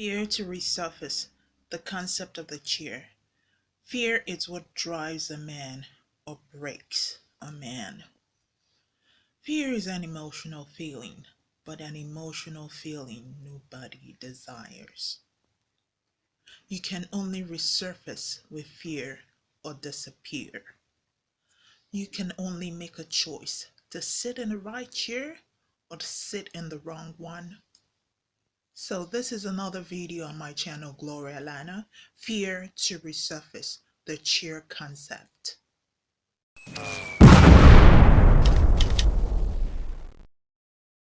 Fear to resurface the concept of the chair. Fear is what drives a man or breaks a man. Fear is an emotional feeling, but an emotional feeling nobody desires. You can only resurface with fear or disappear. You can only make a choice to sit in the right chair or to sit in the wrong one. So this is another video on my channel Gloria Lana, Fear to Resurface, the Cheer concept.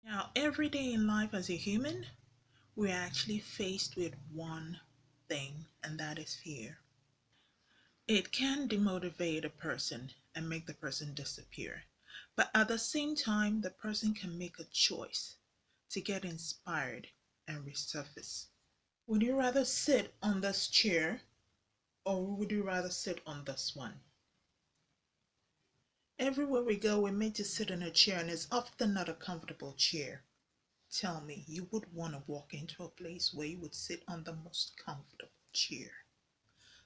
Now every day in life as a human, we're actually faced with one thing and that is fear. It can demotivate a person and make the person disappear. But at the same time, the person can make a choice to get inspired and resurface. Would you rather sit on this chair or would you rather sit on this one? Everywhere we go, we're made to sit in a chair and it's often not a comfortable chair. Tell me, you would want to walk into a place where you would sit on the most comfortable chair.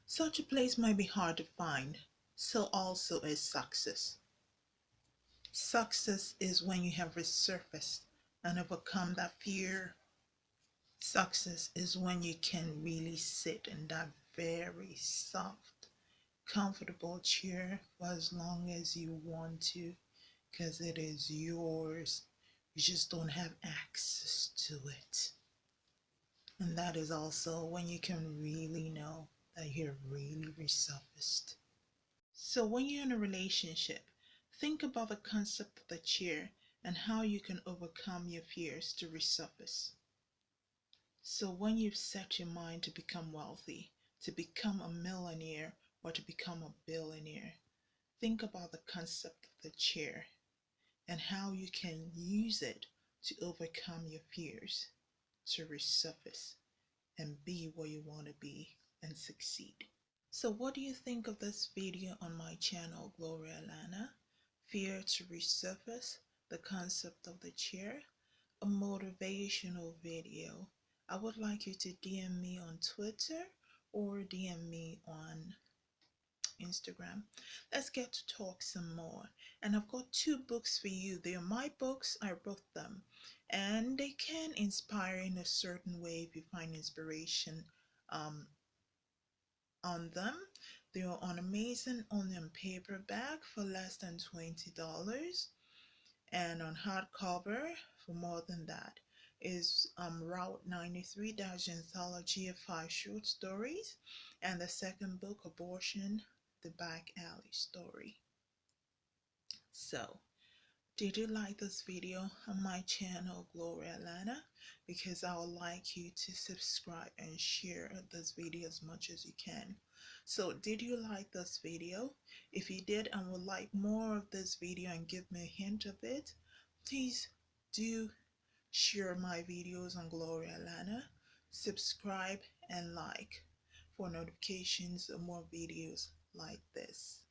Such a place might be hard to find, so also is success. Success is when you have resurfaced and overcome that fear Success is when you can really sit in that very soft, comfortable chair for as long as you want to because it is yours. You just don't have access to it. And that is also when you can really know that you're really resurfaced. So when you're in a relationship, think about the concept of the chair and how you can overcome your fears to resurface. So when you've set your mind to become wealthy, to become a millionaire, or to become a billionaire, think about the concept of the chair and how you can use it to overcome your fears, to resurface and be where you want to be and succeed. So what do you think of this video on my channel, Gloria Lana? Fear to resurface, the concept of the chair, a motivational video I would like you to DM me on Twitter or DM me on Instagram. Let's get to talk some more. And I've got two books for you. They are my books. I wrote them. And they can inspire in a certain way if you find inspiration um, on them. They are on Amazon only on paperback for less than $20 and on hardcover for more than that is um, Route 93 Dash Anthology of Five Short Stories, and the second book, Abortion, The Back Alley Story. So, did you like this video on my channel, Gloria Lana? Because I would like you to subscribe and share this video as much as you can. So, did you like this video? If you did and would like more of this video and give me a hint of it, please do share my videos on Gloria Lana, subscribe and like for notifications of more videos like this.